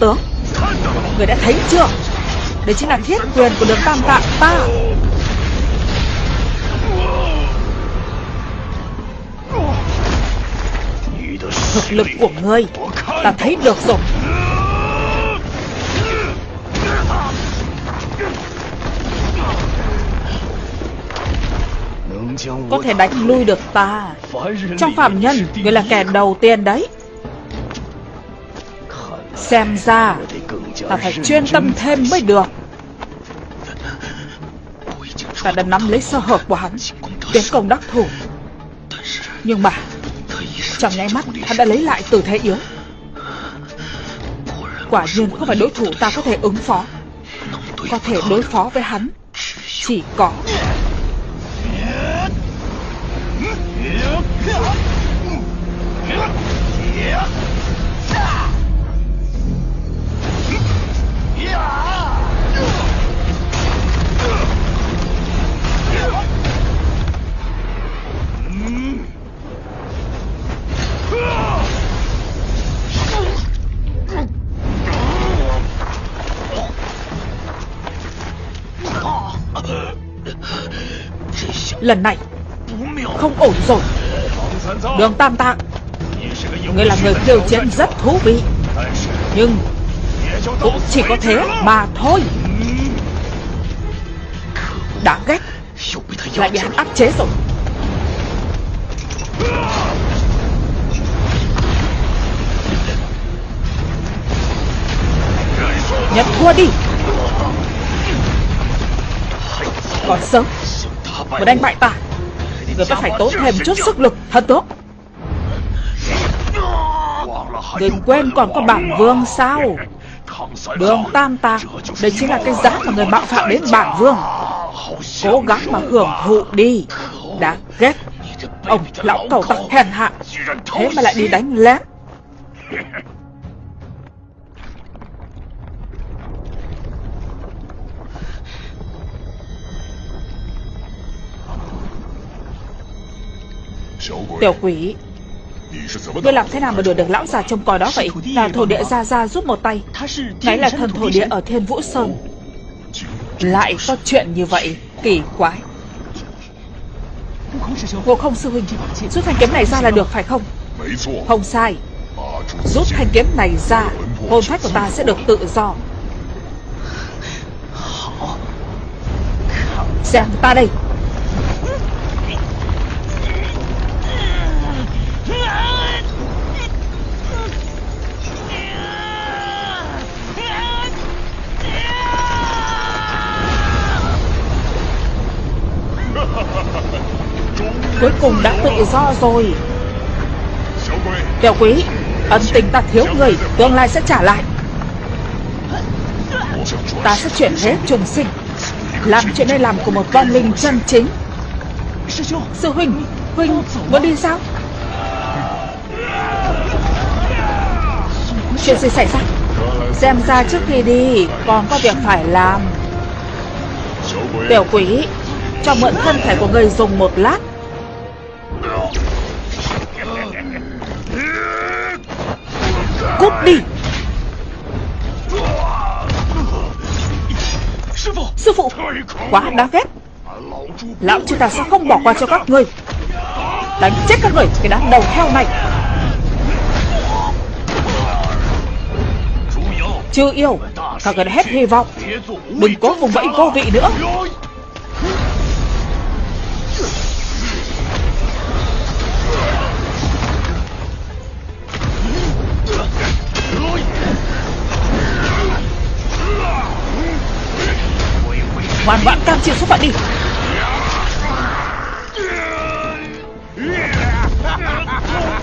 Tướng. Người đã thấy chưa? Đấy chính là thiết quyền của đường tam tạng ta. Thực lực của ngươi Ta thấy được rồi. Có thể đánh lui được ta. Trong phạm nhân Ngươi là kẻ đầu tiên đấy. Xem ra Ta phải chuyên tâm thêm mới được. Ta đã nắm lấy sơ hở của hắn, Tiến công đắc thủ. Nhưng mà, Trong nháy mắt, hắn đã lấy lại từ thế yếu. Quả nhiên không phải đối thủ ta có thể ứng phó. Có thể đối phó với hắn, Chỉ có Lần này. Không ổn rồi. Đường Tam Tạng Ngươi là người khiêu chiến rất thú vị. Nhưng Cũng chỉ có thế mà thôi. Đáng ghét, Lại bị hắn áp chế rồi. Nhận thua đi. Còn sớm một đánh bại ta. Người ta phải tốn thêm chút sức lực. Thật tốt. Đừng quên còn có bản vương sao? Đường tam tạc Đây chính là cái giá mà người mạo phạm đến bản vương. Cố gắng mà hưởng thụ đi. Đáng ghét Ông lão cầu tặc hèn hạ, Thế mà lại đi đánh lén. Tiểu quỷ. Ngươi làm thế nào mà đuổi được lão già trông coi đó vậy? Là thổ địa ra ra giúp một tay. Ngài là thần thổ địa ở thiên vũ sơn. Lại có chuyện như vậy Kỳ quái. Ngộ không sư huynh Rút thanh kiếm này ra là được phải không? Không sai. Rút thanh kiếm này ra Hồn phách của ta sẽ được tự do. Xem ta đây Cuối cùng đã tự do rồi. Tiểu quý, Ân tình ta thiếu người, Tương lai sẽ trả lại. Ta sẽ chuyển hết trùng sinh, Làm chuyện nên làm của một con linh chân chính. Sư huynh Huynh, muốn đi sao? Chuyện gì xảy ra? Xem ra trước khi đi, Còn có việc phải làm. Tiểu quý, Cho mượn thân thể của người dùng một lát. Đi. Sư phụ. Quá đáng ghét. Lão chúng ta sẽ không bỏ qua cho các ngươi Đánh chết các người Cái đám đầu heo này. Chưa yêu. Các người đã hết hy vọng. Đừng có vùng vẫy vô vị nữa Ngoan ngoãn, cam chịu số phận đi.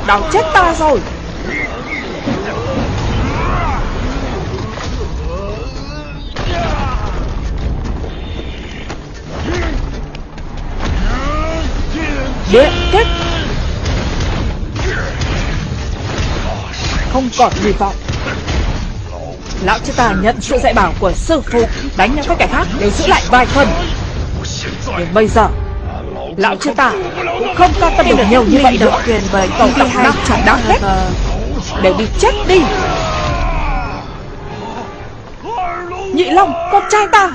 Đau chết ta rồi. Đế kích Không còn hy vọng. Lão cho ta nhận sự dạy bảo của sư phụ. Đánh nhau các kẻ khác để giữ lại vài phần. Nhưng bây giờ, Lão chưa ta cũng không quan tâm được nhiều như vậy nữa Quyền với cầu độc năm chẳng đáng hết Đều đi chết đi. Nhị Long, Con trai ta.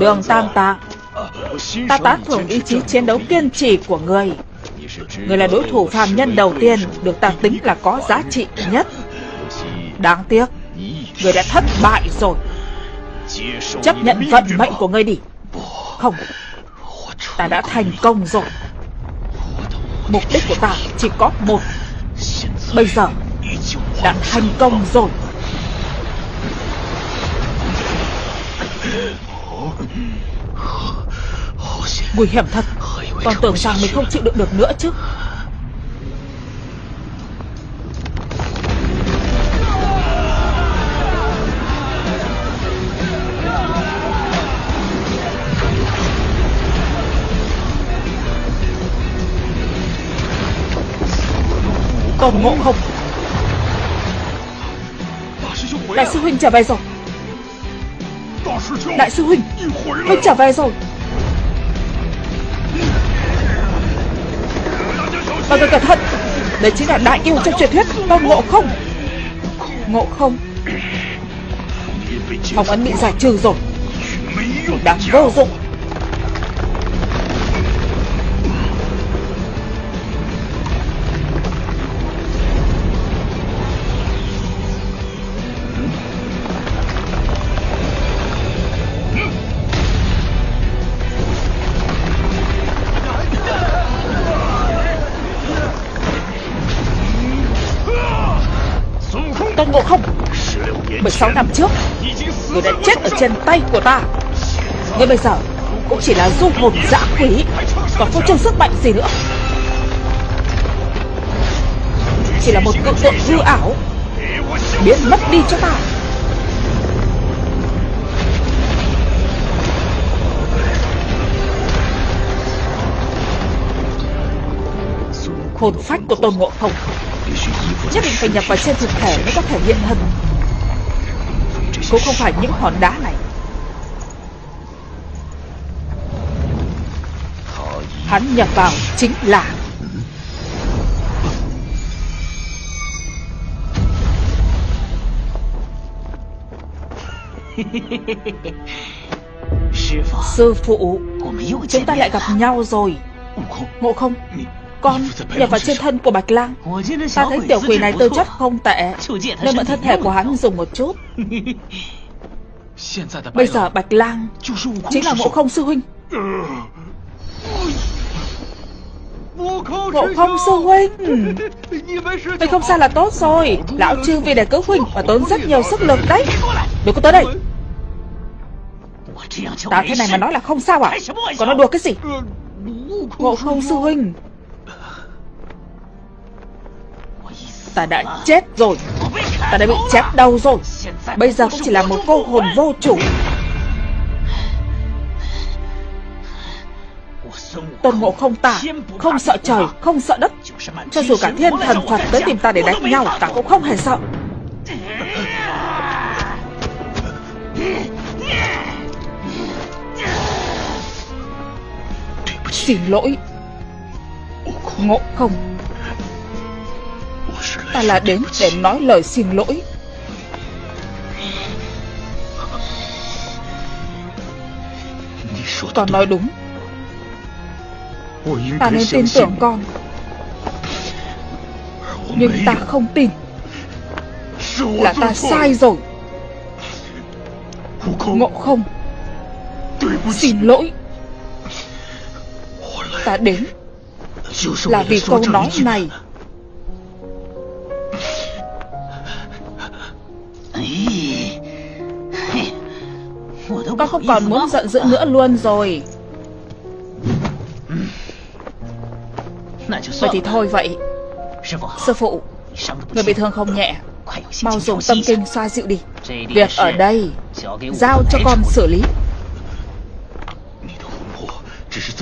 Đường Tam Tạng Ta tán thưởng ý chí chiến đấu kiên trì của người. Người là đối thủ phàm nhân đầu tiên Được ta tính là có giá trị nhất. Đáng tiếc, Người đã thất bại rồi. Chấp nhận vận mệnh của ngươi đi. Không, Ta đã thành công rồi. Mục đích của ta chỉ có một. Bây giờ Đã thành công rồi. Nguy hiểm thật. Còn tưởng rằng mình không chịu đựng được nữa chứ. Tôn ngộ không? Đại sư Huynh trở về rồi. Đại sư Huynh. Huynh trở về rồi Mọi người cẩn thận. Đấy chính là đại yêu trong truyền thuyết Tôn ngộ không. Ngộ không. Phòng ấn bị giải trừ rồi. Đáng vô dụng. Tôn Ngộ Không? 16 năm trước, Người đã chết ở trên tay của ta. Người bây giờ, Cũng chỉ là du hồn dã quỷ, Còn không trông sức mạnh gì nữa. Chỉ là một cự tượng hư ảo, Biến mất đi cho ta. Hồn phách của Tôn Ngộ Không. Nhất định phải nhập vào trên thực thể mới có thể hiện thân. Cũng không phải những hòn đá này. Hắn nhập vào chính là Sư phụ Chúng ta lại gặp nhau rồi. Ngộ không con nhập vào trên thân của Bạch Lang. Ta thấy tiểu quỷ này tư chất không tệ Nên mượn thân thể của hắn dùng một chút. Bây giờ Bạch Lang Chính là ngộ không sư huynh. Ngộ không sư huynh. Vậy không sao là tốt rồi. Lão trương vì để cứu huynh Mà tốn rất nhiều sức lực đấy. Đừng có tới đây. Ta thế này mà nói là không sao à? Còn nói đùa cái gì? Ngộ không sư huynh Ta đã chết rồi. Ta đã bị chém đau rồi. Bây giờ cũng chỉ là một cô hồn vô chủ. Tôn ngộ không ta Không sợ trời, không sợ đất. Cho dù cả thiên thần Phật tới tìm ta để đánh nhau Ta cũng không hề sợ. Xin lỗi. Ngộ không. Ta là đến để nói lời xin lỗi. Con nói đúng. Ta nên tin tưởng con. Nhưng ta không tin Là ta sai rồi. Ngộ không? Xin lỗi. Ta đến Là vì câu nói này. Không còn muốn giận dữ nữa luôn rồi. Vậy thì thôi vậy. Sư phụ. Người bị thương không nhẹ? Mau dùng tâm kinh xoa dịu đi. Việc ở đây Giao cho con xử lý.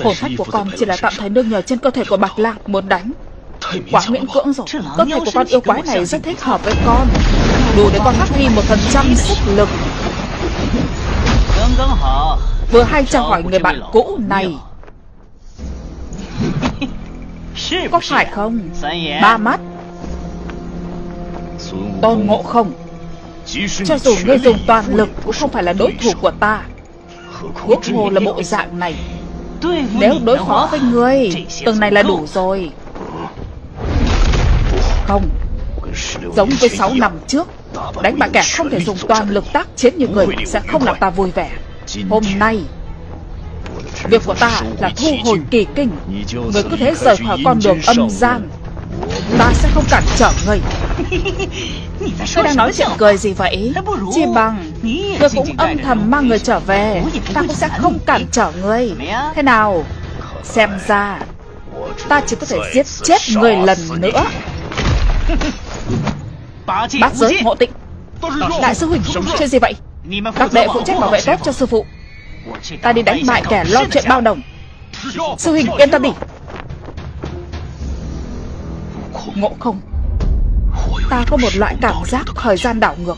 Hồn phách của con chỉ là tạm thời nương nhờ trên cơ thể của Bạch Lạc muốn đánh. Quá miễn cưỡng rồi. Cơ thể của con yêu quái này rất thích hợp với con. Đủ để con phát huy một phần trăm sức lực Vừa hay chào hỏi người bạn cũ này. Có phải không? Ba mắt. Tôn ngộ không. Cho dù ngươi dùng toàn lực Cũng không phải là đối thủ của ta. Huống hồ là bộ dạng này. Nếu đối phó với ngươi Từng này là đủ rồi. Không. Giống với 6 năm trước Đánh bại kẻ không thể dùng toàn lực tác chiến như người Sẽ không làm ta vui vẻ Hôm nay Việc của ta là thu hồi kỳ kinh. Người cứ thế rời khỏi con đường âm gian. Ta sẽ không cản trở người. Ngươi đang nói chuyện cười gì vậy? Chi bằng? Ngươi cũng âm thầm mang người trở về. Ta cũng sẽ không cản trở ngươi Thế nào? Xem ra Ta chỉ có thể giết chết người lần nữa. Bát giới ngộ tịnh. Đại sư Huynh Chuyện gì vậy Các đệ phụ trách bảo vệ tốt cho sư phụ. Ta đi đánh bại kẻ lo chuyện bao đồng. Sư Huynh yên tâm đi. Ngộ không? Ta có một loại cảm giác thời gian đảo ngược.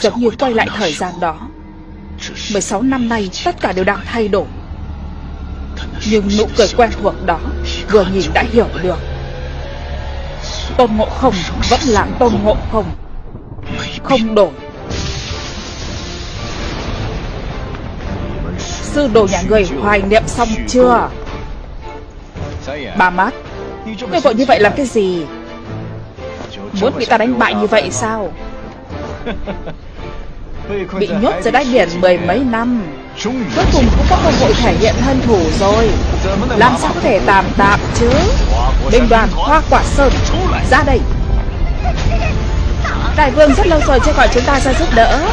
Giống như quay lại thời gian đó. 16 năm nay tất cả đều đang thay đổi. Nhưng nụ cười quen thuộc đó Vừa nhìn đã hiểu được. Tôn ngộ không vẫn là tôn ngộ không. Không đổi Sư đồ nhà người hoài niệm xong chưa? Bà mát Ngươi vội như vậy làm cái gì? Muốn bị ta đánh bại như vậy sao? Bị nhốt dưới đáy biển mười mấy năm, Cuối cùng cũng có cơ hội thể hiện thân thủ rồi. Làm sao có thể tạm tạm chứ? Binh đoàn Hoa Quả Sơn, Ra đây. Đại vương rất lâu rồi chưa gọi chúng ta ra giúp đỡ.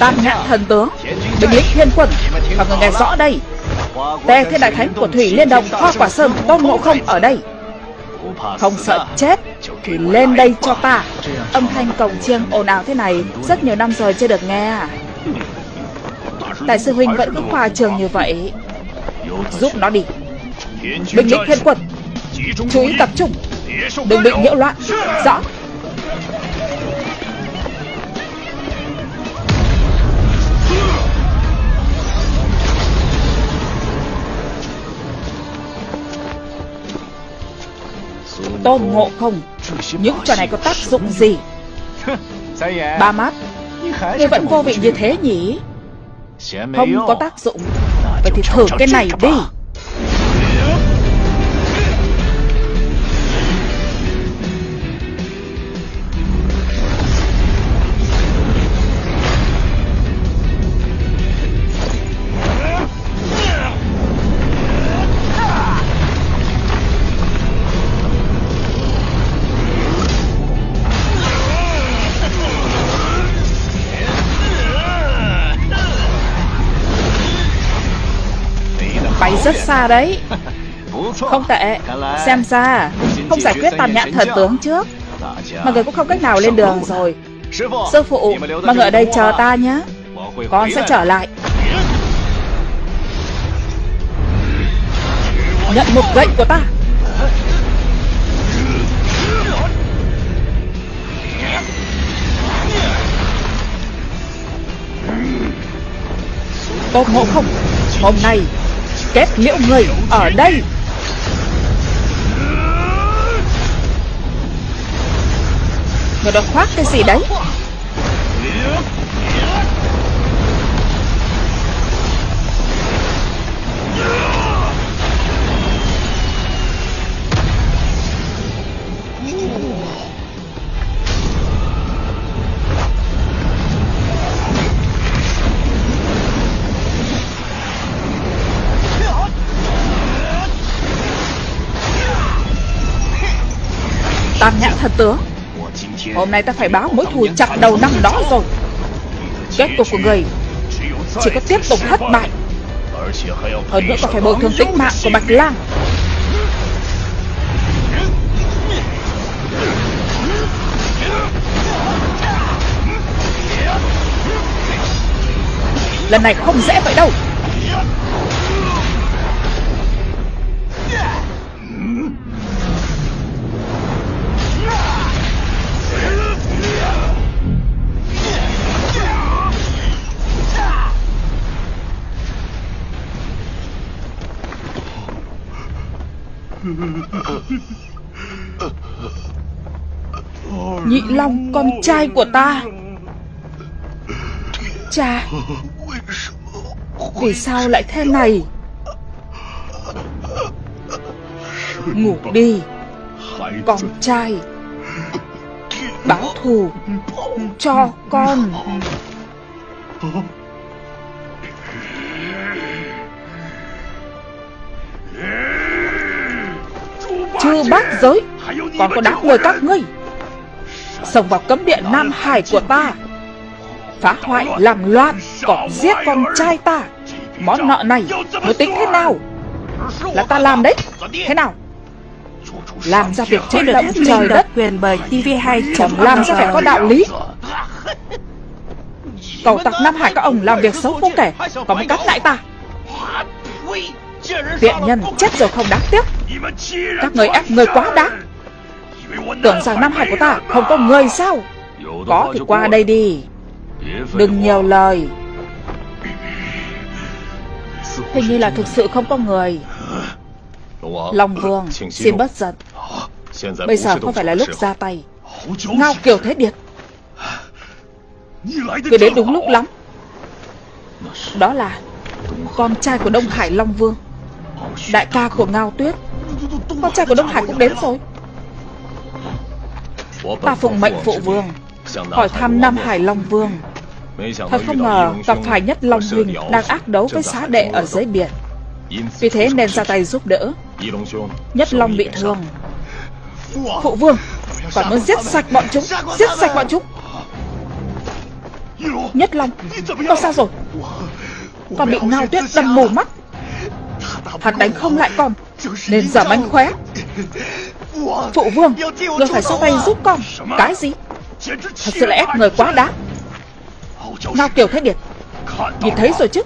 Tam ngạn thần tướng, Binh lính thiên quân và người nghe rõ đây. Tề thiên đại thánh của Thủy Liên Đồng Hoa Quả Sơn, Tôn Ngộ Không ở đây. Không sợ chết Thì lên đây cho ta. Âm thanh cổng chiêng ồn ào thế này, Rất nhiều năm rồi chưa được nghe. À? Đại sư Huynh vẫn cứ khoa trường như vậy. Giúp nó đi. Binh lính thiên quân, Chú ý tập trung. Đừng bị nhiễu loạn. Rõ. Tôn ngộ không? Những trò này có tác dụng gì? Ba mắt Ngươi vẫn vô vị như thế nhỉ? Không có tác dụng. Vậy thì thử cái này đi. Rất xa đấy. Không tệ. Xem ra, Không giải quyết tàn nhãn thần tướng trước. Mọi người cũng không cách nào lên đường rồi. Sư phụ, Mọi người ở đây chờ ta nhé. Con sẽ trở lại. Nhận một gậy của ta. Tôn ngộ không? Hôm nay Kết liễu người ở đây. Người đó khoác cái gì đấy? Tam nhãn thần tướng Hôm nay ta phải báo mối thù chặt đầu năm đó rồi. Kết cục của người Chỉ có tiếp tục thất bại. Hơn nữa còn phải bồi thường tính mạng của Bạch Lang. Lần này không dễ vậy đâu. Long, con trai của ta. Cha, Vì sao lại thế này? Ngủ đi, Con trai. Báo thù Cho con. Chưa bác giới Còn có đám người các ngươi. Xông vào cấm địa Nam Hải của ta. Phá hoại làm loạn Còn giết con trai ta. Món nợ này mới tính thế nào? Là ta làm đấy. Thế nào? Làm ra việc trên đất trời đất. quyền bởi TV2 Chẳng làm ra phải có đạo lý? Cầu tặc Nam Hải các ông làm việc xấu không kể Còn mới cắt lại ta. Tiện nhân chết rồi không đáng tiếc. Các người ép người quá đáng Tưởng rằng Nam Hải của ta không có người sao? Có thì qua đây đi. Đừng nhiều lời. Hình như là thực sự không có người. Long Vương Xin bất giận. Bây giờ không phải là lúc ra tay. Ngao Kiều Thế Điệt. Cứ đến đúng lúc lắm. Đó là Con trai của Đông Hải Long Vương. Đại ca của Ngao Tuyết. Con trai của Đông Hải cũng đến rồi Ta phụng mệnh phụ vương Hỏi thăm Nam Hải Long Vương。Thật không ngờ gặp phải nhất Long Huynh Đang ác đấu với xá đệ ở dưới biển。Vì thế nên ra tay giúp đỡ。Nhất Long bị thương。Phụ vương Còn muốn giết sạch bọn chúng Giết sạch bọn chúng。Nhất Long Con sao rồi？Con bị ngao tuyết đâm mù mắt。Hắn đánh không lại con Nên giờ mánh khóe Phụ vương Người phải xuống tay giúp con. Cái gì? Thật sự là ép người quá đáng. Ngao Kiều Thế Điệt Nhìn thấy rồi chứ?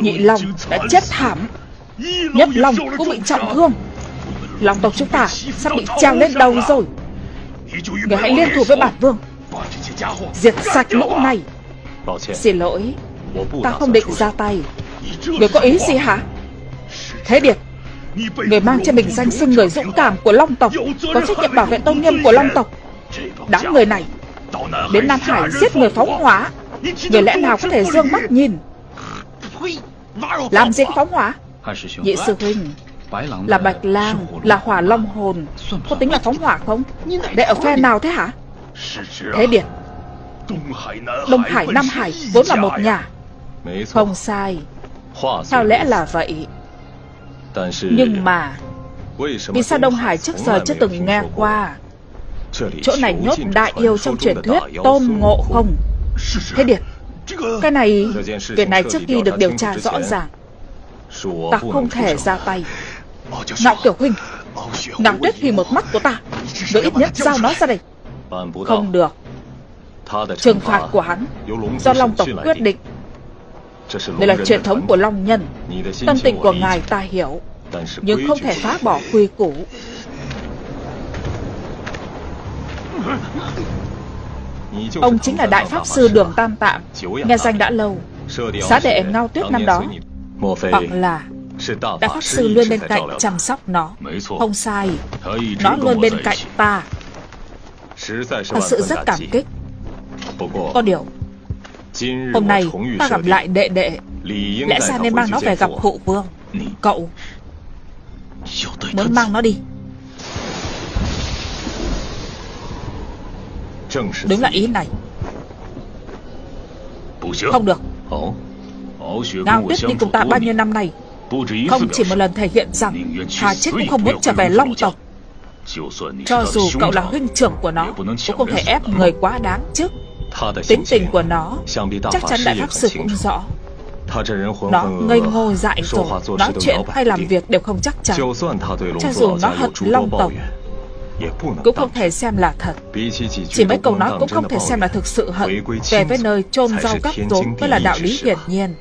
Nhị Long đã chết thảm. Nhất Long cũng bị trọng thương. Long tộc chúng ta sắp bị treo lên đầu rồi. Người hãy liên thủ với bản vương. Diệt sạch lũ này. Xin lỗi. Ta không định ra tay. Người có ý gì hả? Thế Điệt Người mang trên mình danh xưng người dũng cảm của Long tộc Có trách nhiệm bảo vệ tôn nghiêm của Long tộc. Đám người này Đến Nam Hải giết người phóng hỏa. Người lẽ nào có thể dương mắt nhìn? Làm gì phóng hỏa? Nhị sư huynh, Là bạch lang, Là hỏa long hồn. Có tính là phóng hỏa không? Để ở phe nào thế hả? Thế điệt Đông Hải, Nam Hải vốn là một nhà. Không sai. Theo lẽ là vậy? Nhưng mà Vì sao Đông Hải trước giờ chưa từng nghe qua Chỗ này nhốt đại yêu trong truyền thuyết Tôn Ngộ Không？Thế Điệt Cái này Việc này trước khi được điều tra rõ ràng。Ta không thể ra tay Ngạo Tiểu Huynh Ngạo Tuyết vì một mắt của ta Người ít nhất giao nó ra đây。Không được。Trừng phạt của hắn Do Long tộc quyết định。Đây là truyền thống của Long nhân。Tâm tình của ngài ta hiểu nhưng không thể phá bỏ quy củ. Ông chính là Đại Pháp Sư Đường Tam Tạm Nghe danh đã lâu. Xá đệ Ngao Tuyết năm đó. Hoặc là Đại Pháp Sư luôn bên cạnh chăm sóc nó. Không sai. Nó luôn bên cạnh ta. Thật sự rất cảm kích. Có điều, Hôm nay ta gặp lại đệ đệ. Lẽ ra nên mang nó về gặp hộ vương. Cậu Muốn mang nó đi. Đúng là ý này. Không được. Ngao Tuyết đi cùng ta bao nhiêu năm nay Không chỉ một lần thể hiện rằng Hà chết cũng không muốn trở về Long tộc. Cho dù cậu là huynh trưởng của nó Cũng không thể ép người quá đáng chứ Tính tình của nó Chắc chắn Đại Pháp Sư cũng rõ Nó ngây ngô dại rồi Nói chuyện hay làm việc đều không chắc chắn. Cho dù nó hận Long tộc cũng không thể xem là thật. Chỉ mấy câu nói cũng không thể xem là thực sự hận. Về với nơi chôn rau gắp rốn mới là đạo lý hiển nhiên.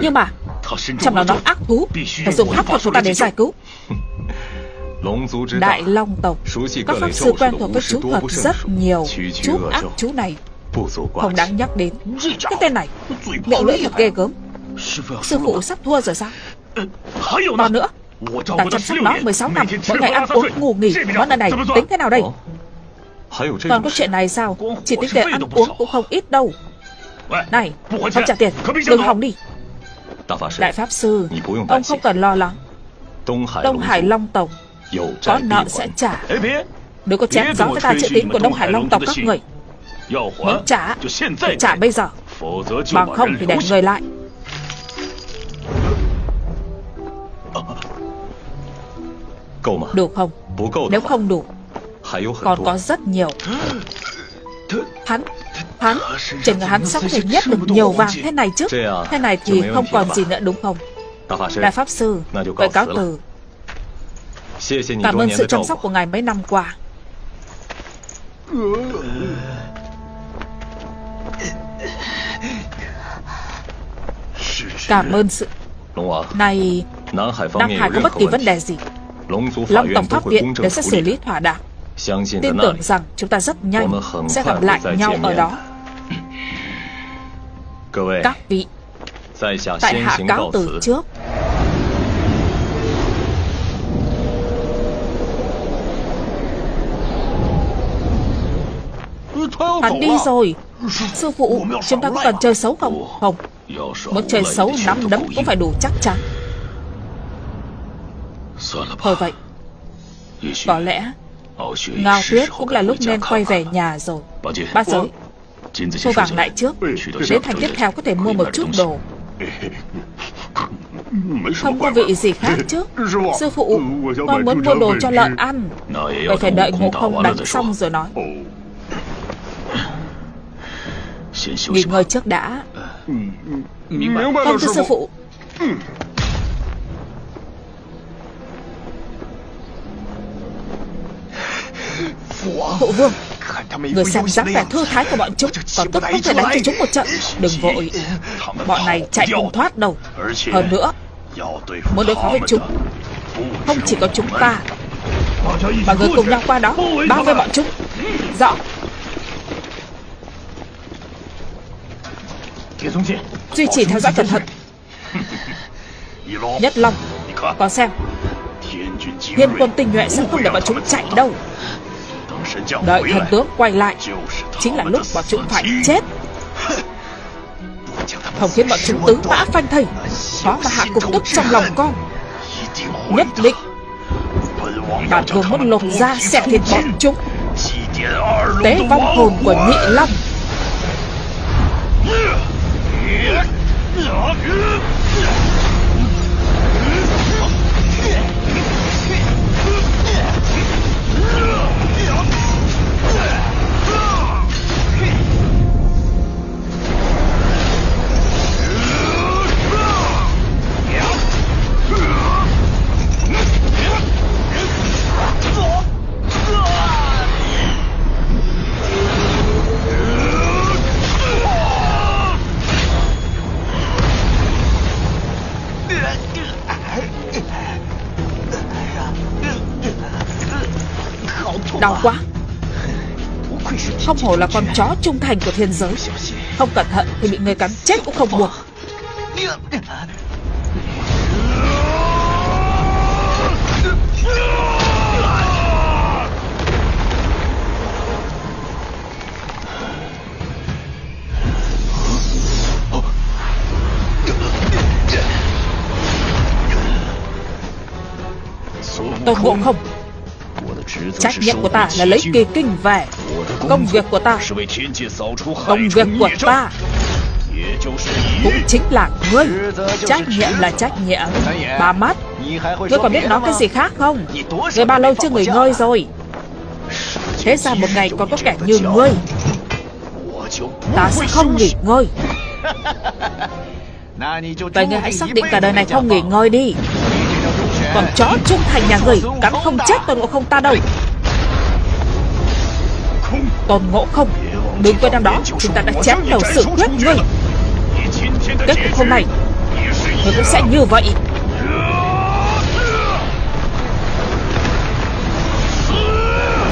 Nhưng mà Trong đó nó ác thú Phải dùng pháp thuật của ta để giải cứu. Đại Long tộc Các pháp sư quen thuộc với chú thuật rất nhiều. Chú ác chú này không đáng nhắc đến. Cái tên này Miệng lưỡi thật ghê gớm. Sư phụ sắp thua rồi sao? Còn nữa, Ta chăm sóc nó 16 năm Mỗi ngày ăn uống, ngủ nghỉ. Món ăn này tính thế nào đây? Còn có chuyện này sao? Chỉ tính tiền ăn uống cũng không ít đâu. Này Không trả tiền, Đừng hòng đi. Đại Pháp Sư, Ông không cần lo lắng. Đông Hải Long Tổng Có nợ sẽ trả. Đừng có chém gió với ta chữ tín của Đông Hải Long Tộc các người. Muốn trả Thì trả bây giờ. Bằng không thì để người lại. Đủ không? Nếu không đủ Còn có rất nhiều. Hắn Hắn Trên người hắn có thể nhét được nhiều vàng. Thế này chứ? Thế này thì không còn gì nữa đúng không? Đại Pháp Sư Vậy cáo từ. Cảm ơn sự chăm sóc của ngài mấy năm qua Cảm ơn sự Này Nam Hải có bất kỳ vấn đề gì? Long Tổng Pháp Viện đều sẽ xử lý thỏa đáng Tin tưởng rằng chúng ta rất nhanh Sẽ gặp lại nhau ở đó. Các vị Tại hạ cáo từ trước. Hắn đi rồi. Sư phụ Chúng ta có cần chơi xấu không Không Muốn chơi xấu nắm đấm cũng phải đủ chắc chắn. Thôi vậy, Có lẽ Ngao tuyết cũng là lúc nên quay về nhà rồi. Bác giới Thu vàng lại trước, Đến thành tiếp theo có thể mua một chút đồ. Không có vị gì khác chứ. Sư phụ Con muốn mua đồ cho lợn ăn. Vậy phải đợi ngộ không đánh xong rồi nói. Nghỉ ngơi trước đã. Vâng thưa sư phụ. Phụ vương Người xem dáng vẻ thư thái của bọn chúng Còn tức không thể đánh cho chúng một trận. Đừng vội. Bọn này chạy không thoát đâu. Hơn nữa Muốn đối phó với chúng Không chỉ có chúng ta Mà người cùng nhau qua đó Bao vây bọn chúng. Rõ Duy trì theo dõi cẩn thận. Nhất Long Còn xem. Thiên quân tinh nhuệ sẽ không để bọn chúng chạy đâu. Đợi thần tướng quay lại Chính là lúc bọn chúng phải chết. Không khiến bọn chúng tứ mã phanh thây. Khó mà hạ cục tức trong lòng con. Nhất định. Bản vương muốn lột ra xẻ thịt bọn chúng. Tế vong hồn của nhị long や行く Đau quá. Không hổ là con chó trung thành của thiên giới. Không cẩn thận thì bị người cắn chết cũng không buộc Tôn Ngộ Không. Trách nhiệm của ta là lấy kỳ kinh về. Công việc của ta Công việc của ta Cũng chính là ngươi. Trách nhiệm là trách nhiệm. Ba mắt. Ngươi còn biết nói cái gì khác không? Ngươi bao lâu chưa nghỉ ngơi rồi? Thế ra một ngày còn có kẻ như ngươi? Ta sẽ không nghỉ ngơi. Vậy ngươi hãy xác định cả đời này không nghỉ ngơi đi. Còn chó trung thành nhà người Cắn không chết Tôn Ngộ Không ta đâu Tôn Ngộ Không? Đừng quên năm đó, Chúng ta đã chém đầu sự quyết ngươi Kết cục hôm nay Ngươi cũng sẽ như vậy.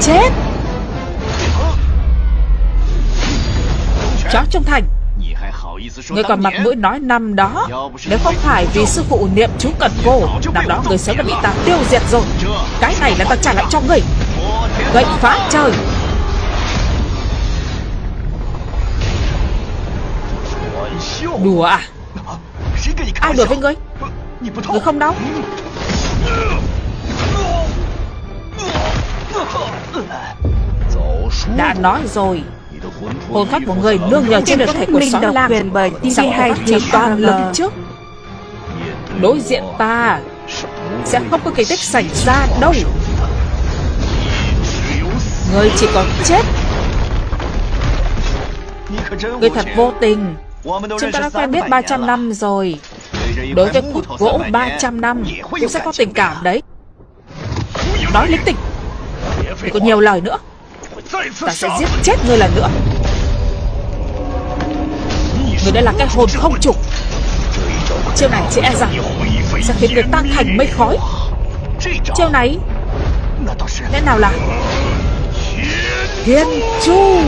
Chết! Chó trung thành. Ngươi còn mặt mũi nói năm đó, Nếu không phải vì sư phụ niệm chú cần cô, Năm đó người sớm đã bị ta tiêu diệt rồi. Cái này là ta trả lại cho ngươi Gậy phá trời. Đùa à? Ai đùa với ngươi Ngươi không đau Đã nói rồi. Hồn phách của người nương nhờ trên được thể của xóm lang quyền bởi TV hay chỉ toàn lực trước Đối diện ta Sẽ không có kỳ tích xảy ra đâu. Người chỉ còn chết. Người thật vô tình Chúng ta đã quen biết 300 năm rồi. Đối với khúc gỗ 300 năm Cũng sẽ có tình cảm đấy. Nói linh tinh Đừng có nhiều lời nữa. Ta sẽ giết chết ngươi lần nữa. Người đây là cái hồn không trục Chiêu này chỉ e rằng Sẽ khiến người tan thành mây khói. Chiêu này Lẽ nào là? Thiên Chu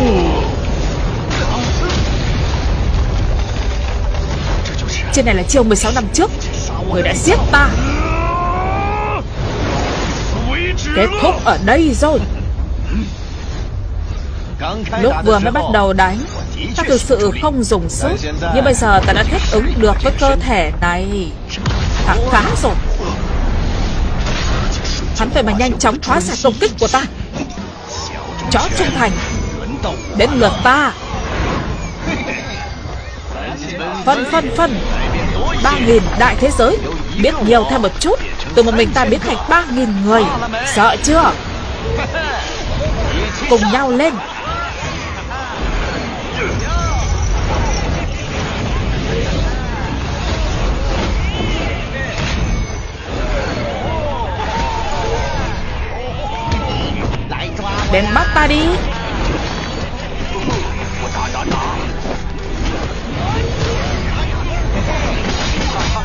trên này là chiêu 16 năm trước. Người đã giết ta. Kết thúc ở đây rồi. Lúc vừa mới bắt đầu đánh, Ta thực sự không dùng sức. Nhưng bây giờ ta đã thích ứng được với cơ thể này. Thẳng khá rồi. Hắn phải mà nhanh chóng hóa giải công kích của ta. Chó trung thành. Đến lượt ta. Phân phân phân. Ba nghìn đại thế giới. Biết nhiều thêm một chút, Từ một mình ta biến thành ba nghìn người. Sợ chưa? Cùng nhau lên. Đến bắt ta đi.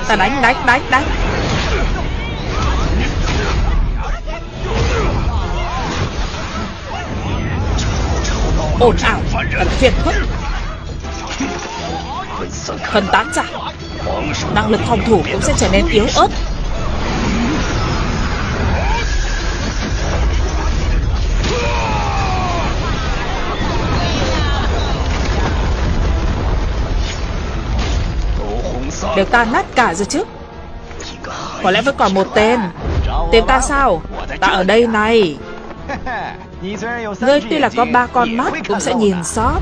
Ta đánh đánh đánh đánh. Ồn ào, thật phiền phức. Phân tán ra. Năng lực phòng thủ cũng sẽ trở nên yếu ớt. Đều tan nát cả rồi chứ? Có lẽ vẫn còn một tên. Tên ta sao? Ta ở đây này. Ngươi tuy là có ba con mắt, Cũng sẽ nhìn sót.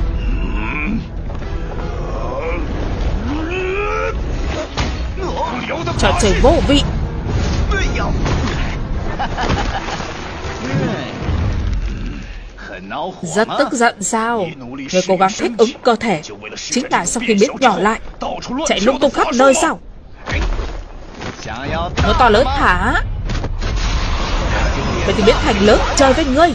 Trò chơi vô vị. Rất tức giận sao? Người cố gắng thích ứng cơ thể. Chính là sau khi biến nhỏ lại, Chạy lung tung khắp nơi sao? Nó to lớn hả? Vậy thì biến thành lớn chơi với ngươi.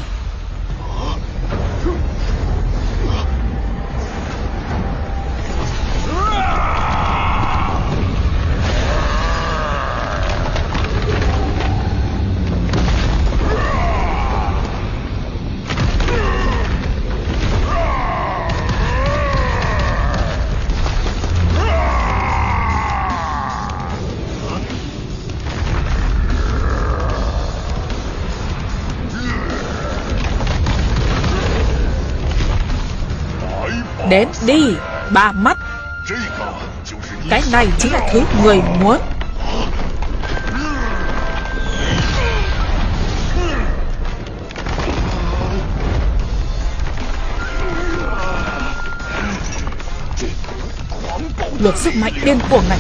Đến đi, Ba mắt. Cái này chính là thứ người muốn. Luật sức mạnh điên cuồng này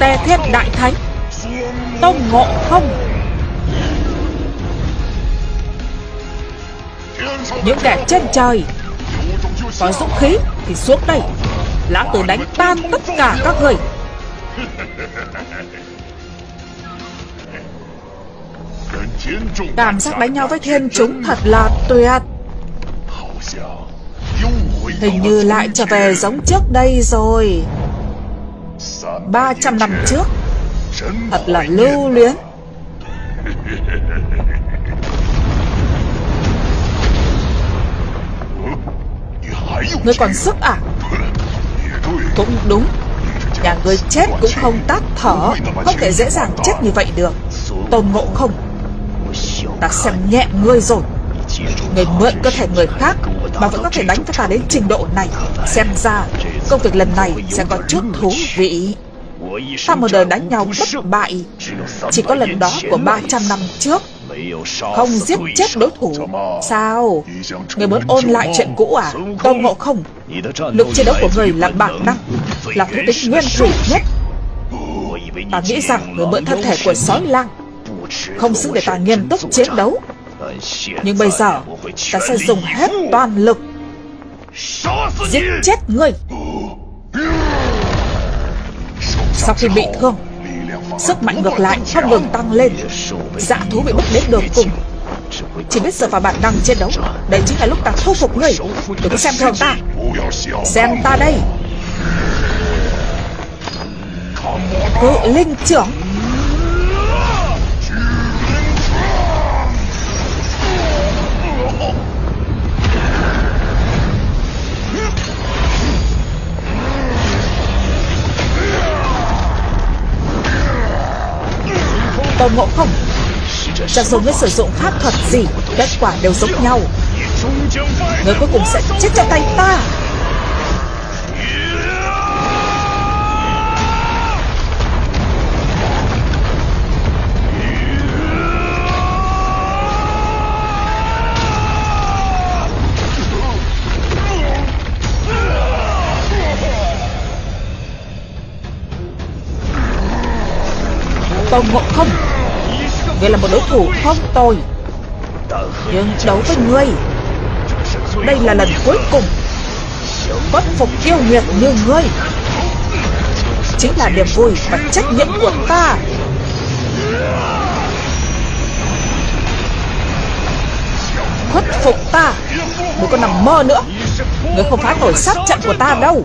Tề Thiên Đại Thánh. Tông Ngộ Không. Những kẻ trên trời Có dũng khí thì xuống đây. Lão tử đánh tan tất cả các người. Cảm giác đánh nhau với thiên chúng thật là tuyệt. Hình như lại trở về giống trước đây rồi. 300 năm trước. Thật là lưu luyến. Ngươi còn sức à? Cũng đúng. Nhà ngươi chết cũng không tắt thở. Không thể dễ dàng chết như vậy được. Tôn ngộ không Ta xem nhẹ ngươi rồi. Người mượn cơ thể người khác Mà vẫn có thể đánh với ta đến trình độ này. Xem ra công việc lần này sẽ có chút thú vị Ta một đời đánh nhau bất bại. Chỉ có lần đó của 300 năm trước, Không giết chết đối thủ. Sao? Người muốn ôn lại chuyện cũ à? Tôn ngộ không? Lực chiến đấu của người là bản năng, Là thứ tính nguyên thủy nhất. Ta nghĩ rằng người mượn thân thể của sói lang, Không xứng để ta nghiêm túc chiến đấu. Nhưng bây giờ, Ta sẽ dùng hết toàn lực Giết chết người. Sau khi bị thương, Sức mạnh ngược lại không ngừng tăng lên. Dạ thú bị bức đến đường cùng. Chỉ biết dựa vào bản năng chiến đấu. Đây chính là lúc ta thu phục ngươi Đừng xem thường ta. Xem ta đây. Cự linh trưởng. Tôn Ngộ Không? Cho dù ngươi sử dụng pháp thuật gì, Kết quả đều giống nhau. Ngươi cuối cùng sẽ chết trong tay ta. Tôn Ngộ Không? Ngươi là một đối thủ không tồi. Nhưng đấu với ngươi, Đây là lần cuối cùng Bất phục yêu nghiệt như ngươi. Chính là niềm vui và trách nhiệm của ta. Khuất phục ta. Đừng có nằm mơ nữa. Ngươi không phá nổi sát trận của ta đâu.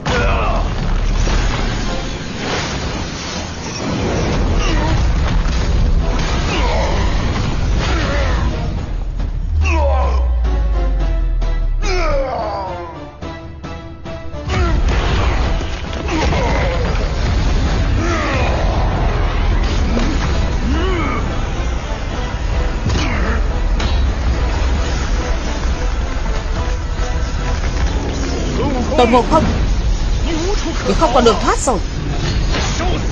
Ngộ Không Nhưng không còn đường thoát rồi.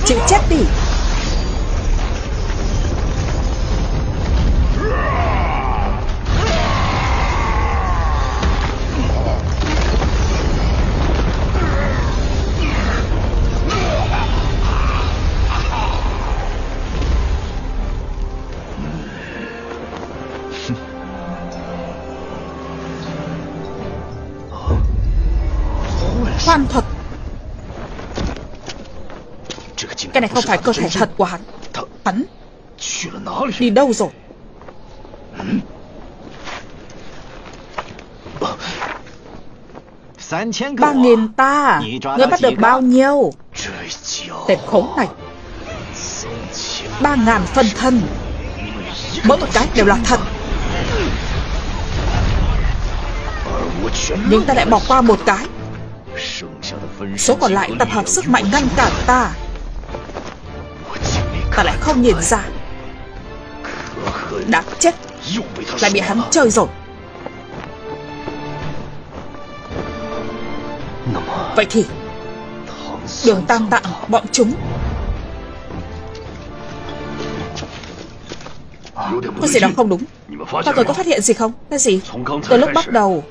Chịu chết đi. Này không phải cơ thể thật của hắn. Hắn Đi đâu rồi? Ba nghìn ta. Ngươi bắt được bao nhiêu? Tên khốn này. Ba ngàn phân thân. Mỗi một cái đều là thật. Nhưng ta lại bỏ qua một cái. Số còn lại tập hợp sức mạnh ngăn cản ta lại không nhìn ra. Đã chết. Lại bị hắn chơi rồi. Vậy thì, Đường tam tạng, bọn chúng. Có gì đó không đúng? Các người có phát hiện gì không? Cái gì? Từ lúc bắt đầu,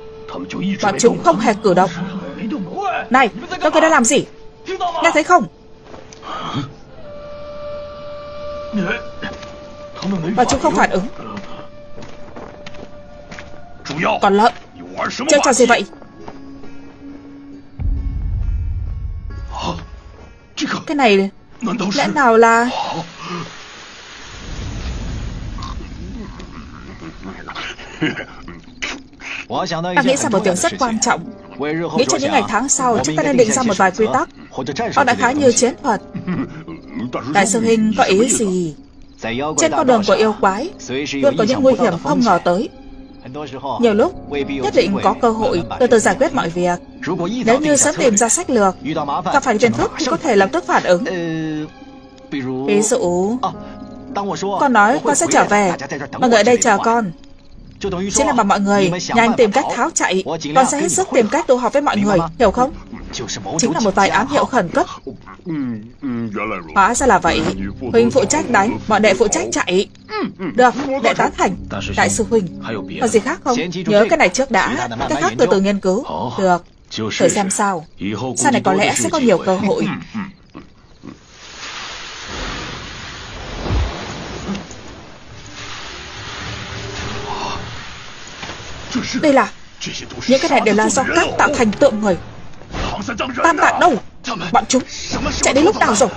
Bọn chúng không hề cử động. Này, Các người đã làm gì? Nghe thấy không? Và chúng không phản ứng. Còn lợn. Chơi trò gì vậy? Cái này Lẽ nào là Ta nghĩ ra một điều rất quan trọng. Nghĩ cho những ngày tháng sau, Chúng ta nên định ra một vài quy tắc. Hoặc đại khái như chiến thuật. Đại sư hình có ý gì? Trên con đường của yêu quái, Luôn có những nguy hiểm không ngờ tới. Nhiều lúc, nhất định có cơ hội từ từ giải quyết mọi việc. Nếu như sớm tìm ra sách lược, Gặp phải phiền phức thì có thể lập tức phản ứng. Ví dụ, Con nói con sẽ trở về, Mọi người ở đây chờ con. Chính là bảo mọi người nhanh tìm cách tháo chạy. Con sẽ hết sức tìm cách tụ họp với mọi người Hiểu không? Chính là một vài ám hiệu khẩn cấp. Hóa ra là vậy. Huynh phụ trách đánh. Bọn đệ phụ trách chạy. Được, đệ tán thành. Đại sư Huynh Còn gì khác không? Nhớ cái này trước đã. Cái khác từ từ nghiên cứu. Được Thử xem sao. Sau này có lẽ sẽ có nhiều cơ hội Đây là Những cái này đều là do các tạo thành tượng người. Tam tạng đâu Bọn chúng chạy đến lúc nào rồi?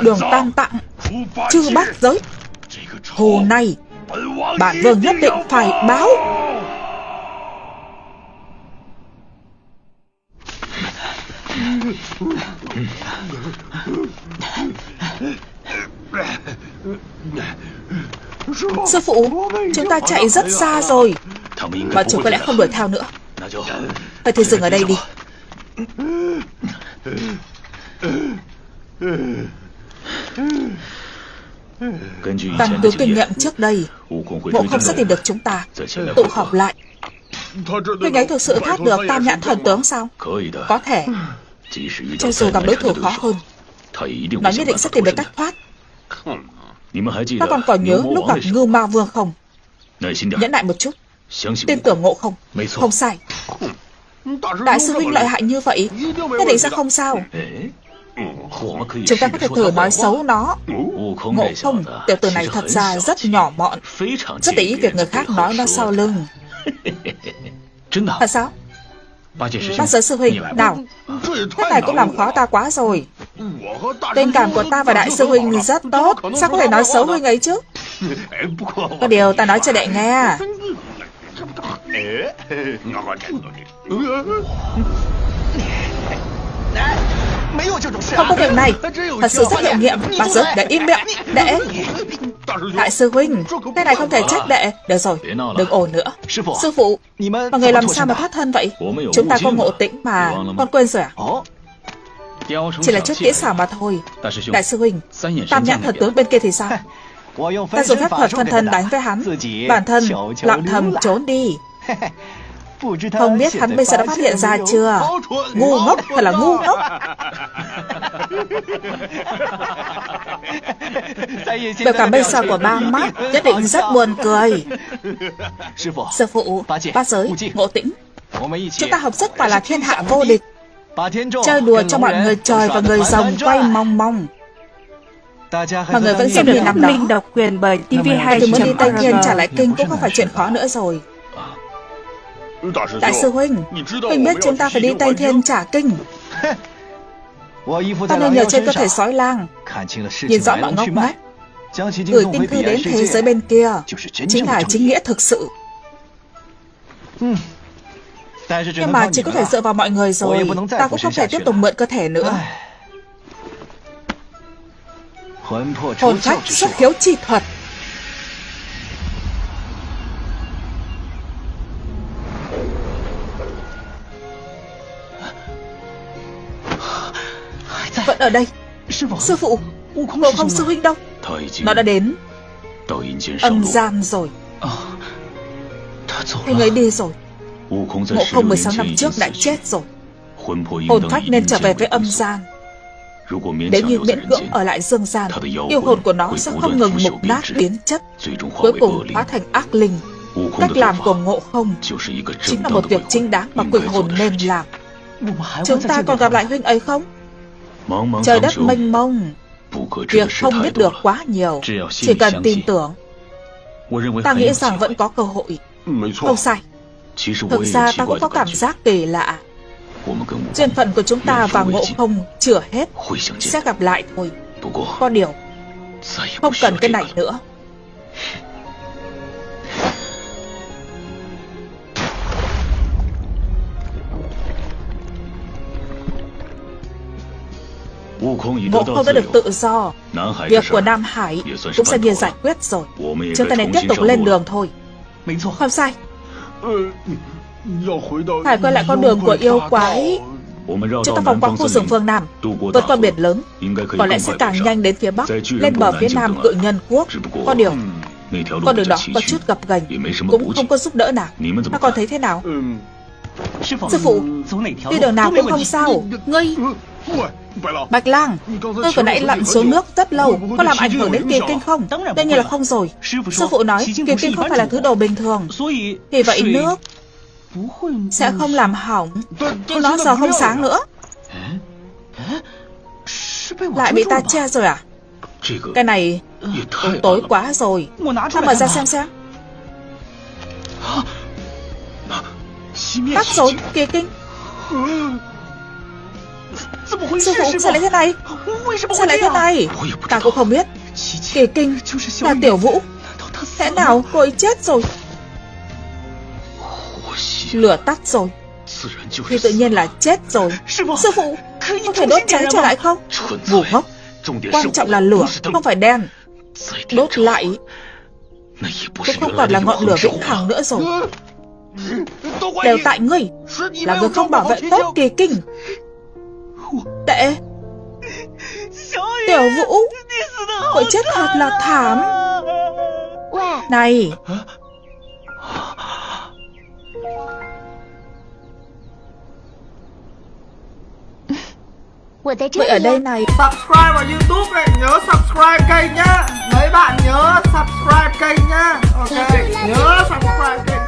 Đường tam tạng Chư bát giới. Hồ này Bản vương nhất định phải báo. Sư phụ, Chúng ta chạy rất xa rồi. Bọn chúng có lẽ không đuổi theo nữa. Vậy thì dừng ở đây đi. Căn cứ kinh nghiệm trước đây, bộ không sẽ tìm được chúng ta. Tụ họp lại. Huynh ấy thực sự thoát được tam nhãn thần tướng sao? Có thể. Cho dù gặp đối thủ khó hơn Nó nhất định sẽ tìm được cách thoát. Ta còn còn nhớ lúc gặp Ngưu Ma Vương không? Nhẫn lại một chút. Tin tưởng ngộ không? Không sai. Đại sư huynh lợi hại như vậy Nhất định sẽ không sao. Chúng ta có thể thử nói xấu nó. Ngộ không? Tiểu tử này thật ra rất nhỏ mọn. Rất để ý việc người khác nói nó sau lưng. Thật sao Bác giới sư huynh Nào Thế này cũng làm khó ta quá rồi。Tình cảm của ta và đại sư huynh rất tốt Sao có thể nói xấu huynh ấy chứ？Có điều ta nói cho đệ nghe không có việc này. Thật sự rất hiệu nghiệm. Bà giới để im miệng. Đệ Đại sư huynh Cái này không thể trách đệ Được rồi. Đừng ồn nữa. Sư phụ Mọi người làm sao mà thoát thân vậy? Chúng ta có ngộ tĩnh mà. Con quên rồi à Chỉ là chút kỹ xảo mà thôi. Đại sư huynh Tam nhãn thần tướng bên kia thì sao? Ta dùng phép thuật phân thân đánh với hắn. Bản thân lặng thầm trốn đi không biết hắn bây giờ đã phát hiện ra chưa? Ngu ngốc thật là ngu ngốc. Biểu cảm bây giờ của ba mắt Nhất định rất buồn cười. Sư phụ Bát giới Ngộ tĩnh. Chúng ta hợp sức phải là thiên hạ vô địch Chơi đùa cho mọi người trời và người rồng quay mong mong Mọi người vẫn xem được năm đó độc quyền bởi TV2 Từ muốn đi Tây Thiên trả lại kinh cũng không phải chuyện khó nữa rồi Đại sư Huynh Huynh biết chúng ta phải đi Tây Thiên trả kinh Ta nên nhờ trên cơ thể sói lang Nhìn rõ mọi ngóc ngách Gửi tin thư đến thế giới bên kia Chính là chính nghĩa thực sự Nhưng mà chỉ có thể dựa vào mọi người rồi Ta cũng không thể tiếp tục mượn cơ thể nữa Hồn phách xuất khiếu chi thuật Vẫn ở đây. Sư phụ. Ngộ không sư huynh đâu. Nó đã đến. Âm gian rồi. Anh ấy đi rồi. Ngộ không 16 năm trước đã chết rồi. Hồn phách nên trở về với âm gian Nếu như miễn cưỡng ở lại dương gian Yêu hồn của nó sẽ không ngừng mục nát biến chất Cuối cùng hóa thành ác linh. Cách làm của ngộ không Chính là một việc chính đáng mà quỷ hồn nên làm. Chúng ta còn gặp lại huynh ấy không Trời đất mênh mông. Việc không biết được quá nhiều. Chỉ cần tin tưởng. Ta nghĩ rằng vẫn có cơ hội. Không sai. Thực ra ta cũng có cảm giác kỳ lạ. Duyên phận của chúng ta và ngộ không chưa hết. Sẽ gặp lại thôi. Có điều Không cần cái này nữa Ngộ không đã được tự do. Việc của Nam Hải cũng sẽ bị giải quyết rồi. Chúng ta nên tiếp tục lên đường thôi. Không sai. Phải quay lại con đường của yêu quái. Chúng ta vòng qua khu rừng phương Nam. Vượt qua biển lớn. Có lẽ sẽ càng nhanh đến phía Bắc Lên bờ phía Nam cự nhân quốc. Có điều Con đường đó có chút gập ghềnh Cũng không có giúp đỡ nào. Mà còn thấy thế nào? Sư phụ Đi đường nào cũng không sao. Ngươi Bạch Lang, Tôi vừa nãy lặn xuống nước rất lâu, Có làm ảnh hưởng đến kỳ kinh không? Đương nhiên là không rồi. Sư phụ nói kỳ kinh không phải là thứ đồ bình thường. Vì vậy nước Sẽ không làm hỏng. Nhưng nó giờ không sáng nữa. Lại bị ta che rồi à? Cái này cũng tối quá rồi. Ta mở ra xem xem. Tắt rồi kỳ kinh. Sư phụ sao lại thế này Sao lại thế này Ta cũng không biết Kỳ kinh là tiểu vũ。Thế nào cô ấy chết rồi。Lửa tắt rồi。Thì tự nhiên là chết rồi。Sư phụ Có thể đốt cháy trở lại không？Ngu ngốc Quan trọng là lửa Không phải đen。Đốt lại。Cũng không còn là ngọn lửa vĩnh hằng nữa rồi。Đều tại ngươi。Là người không bảo vệ tốt kỳ kinh Tệ. Tiểu Vũ Cậu chết thật là thảm. Này. Vậy ở đây này. Subscribe vào Youtube này Nhớ subscribe kênh nhá. Mấy bạn nhớ subscribe kênh nhá. Ok Nhớ subscribe kênh